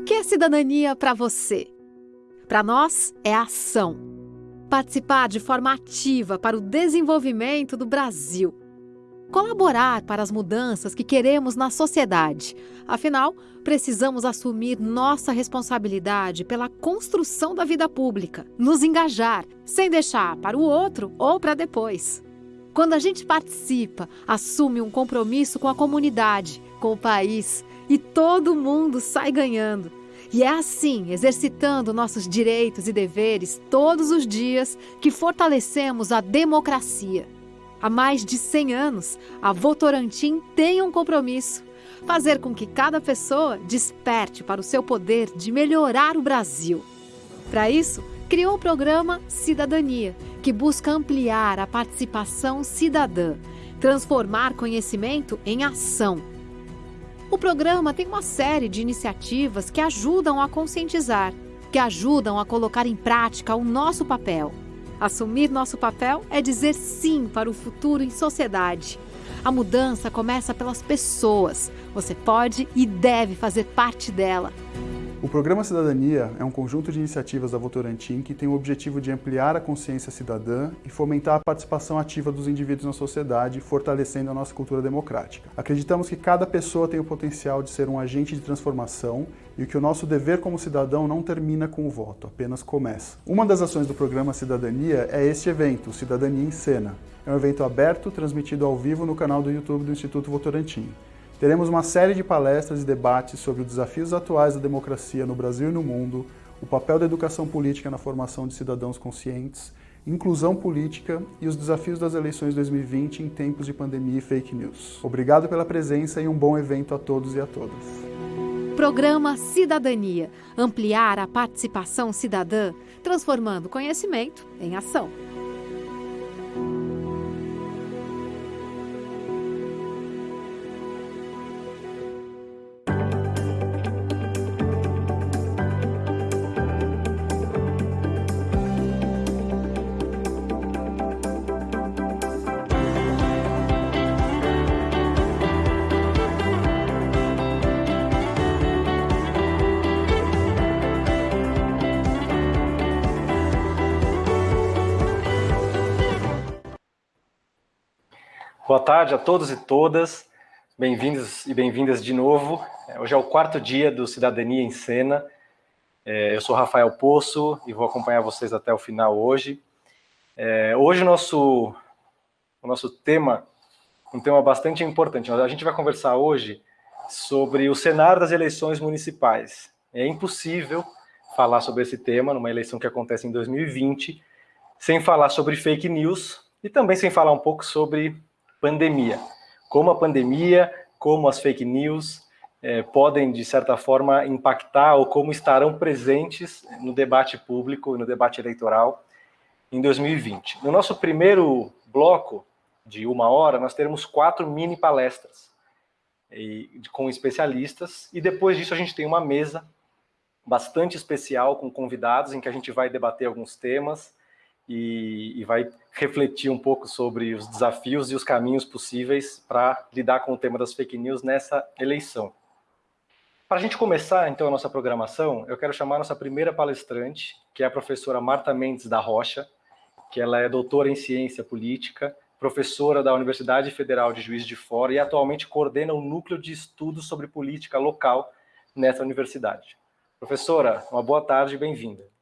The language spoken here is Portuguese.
que é cidadania para você? Para nós, é ação. Participar de forma ativa para o desenvolvimento do Brasil. Colaborar para as mudanças que queremos na sociedade. Afinal, precisamos assumir nossa responsabilidade pela construção da vida pública, nos engajar, sem deixar para o outro ou para depois. Quando a gente participa, assume um compromisso com a comunidade, com o país e todo mundo sai ganhando. E é assim, exercitando nossos direitos e deveres todos os dias, que fortalecemos a democracia. Há mais de 100 anos, a Votorantim tem um compromisso: fazer com que cada pessoa desperte para o seu poder de melhorar o Brasil. Para isso, criou o programa Cidadania, que busca ampliar a participação cidadã, transformar conhecimento em ação o programa tem uma série de iniciativas que ajudam a conscientizar, que ajudam a colocar em prática o nosso papel. Assumir nosso papel é dizer sim para o futuro em sociedade. A mudança começa pelas pessoas. Você pode e deve fazer parte dela. O Programa Cidadania é um conjunto de iniciativas da Votorantim que tem o objetivo de ampliar a consciência cidadã e fomentar a participação ativa dos indivíduos na sociedade, fortalecendo a nossa cultura democrática. Acreditamos que cada pessoa tem o potencial de ser um agente de transformação e que o nosso dever como cidadão não termina com o voto, apenas começa. Uma das ações do Programa Cidadania é este evento, Cidadania em Cena. É um evento aberto, transmitido ao vivo no canal do YouTube do Instituto Votorantim. Teremos uma série de palestras e debates sobre os desafios atuais da democracia no Brasil e no mundo, o papel da educação política na formação de cidadãos conscientes, inclusão política e os desafios das eleições 2020 em tempos de pandemia e fake news. Obrigado pela presença e um bom evento a todos e a todas. Programa Cidadania ampliar a participação cidadã, transformando conhecimento em ação. Boa tarde a todos e todas, bem-vindos e bem-vindas de novo. Hoje é o quarto dia do Cidadania em Cena. É, eu sou Rafael Poço e vou acompanhar vocês até o final hoje. É, hoje o nosso, o nosso tema, um tema bastante importante. A gente vai conversar hoje sobre o cenário das eleições municipais. É impossível falar sobre esse tema numa eleição que acontece em 2020 sem falar sobre fake news e também sem falar um pouco sobre pandemia. Como a pandemia, como as fake news é, podem, de certa forma, impactar ou como estarão presentes no debate público e no debate eleitoral em 2020. No nosso primeiro bloco de uma hora, nós teremos quatro mini palestras e, com especialistas, e depois disso a gente tem uma mesa bastante especial com convidados, em que a gente vai debater alguns temas e, e, vai refletir um pouco sobre os desafios e os caminhos possíveis para lidar com o tema das fake news nessa eleição. Para a gente começar, então, a nossa programação, eu quero chamar a nossa primeira palestrante, que é a professora Marta Mendes da Rocha, que ela é doutora em ciência política, professora da Universidade Federal de Juiz de Fora e atualmente coordena o núcleo de estudos sobre política local nessa universidade. Professora, uma boa tarde e bem-vinda.